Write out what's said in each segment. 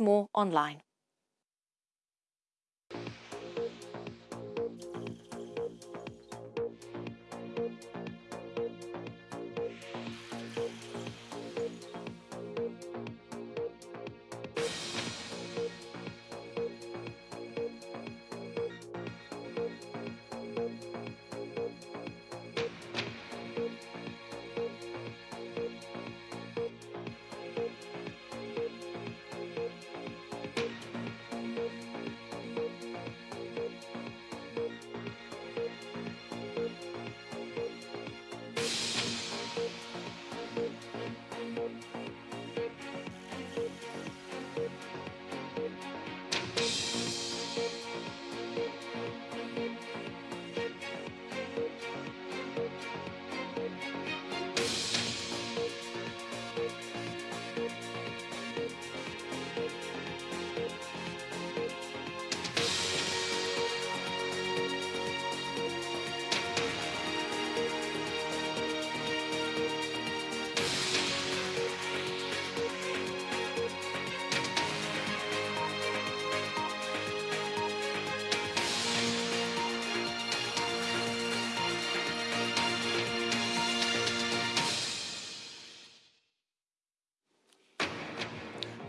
More online.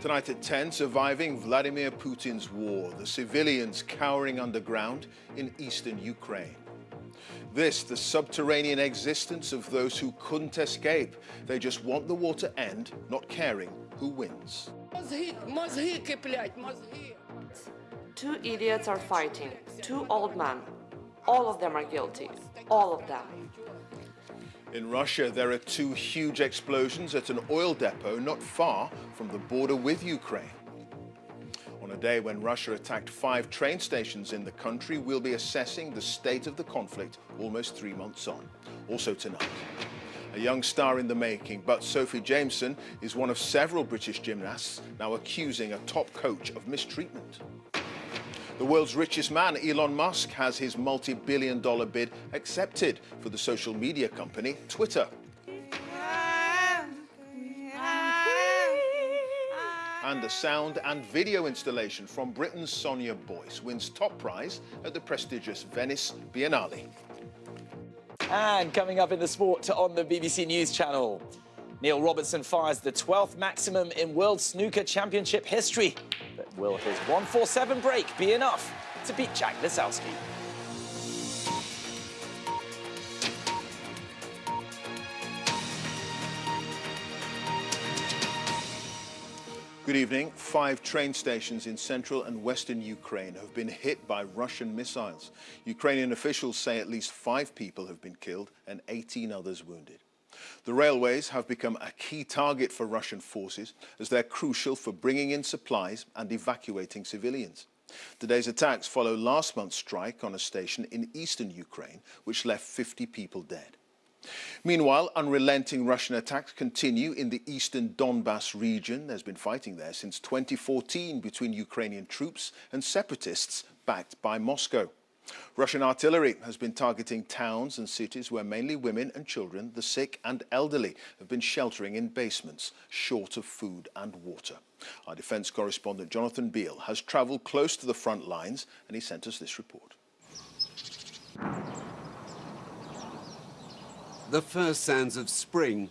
Tonight at 10, surviving Vladimir Putin's war, the civilians cowering underground in eastern Ukraine. This, the subterranean existence of those who couldn't escape. They just want the war to end, not caring who wins. Two idiots are fighting, two old men. All of them are guilty, all of them. In Russia, there are two huge explosions at an oil depot not far from the border with Ukraine. On a day when Russia attacked five train stations in the country, we'll be assessing the state of the conflict almost three months on. Also tonight, a young star in the making, but Sophie Jameson is one of several British gymnasts now accusing a top coach of mistreatment. The world's richest man, Elon Musk, has his multi-billion dollar bid accepted for the social media company Twitter. And a sound and video installation from Britain's Sonia Boyce wins top prize at the prestigious Venice Biennale. And coming up in the sport on the BBC News Channel, Neil Robertson fires the 12th maximum in World Snooker Championship history. But will his 147 break be enough to beat Jack Lisowski? Good evening. Five train stations in central and western Ukraine have been hit by Russian missiles. Ukrainian officials say at least five people have been killed and 18 others wounded. The railways have become a key target for Russian forces as they're crucial for bringing in supplies and evacuating civilians. Today's attacks follow last month's strike on a station in eastern Ukraine, which left 50 people dead. Meanwhile, unrelenting Russian attacks continue in the eastern Donbass region. There's been fighting there since 2014 between Ukrainian troops and separatists backed by Moscow. Russian artillery has been targeting towns and cities where mainly women and children, the sick and elderly, have been sheltering in basements, short of food and water. Our defence correspondent Jonathan Beale has travelled close to the front lines and he sent us this report. The first sands of spring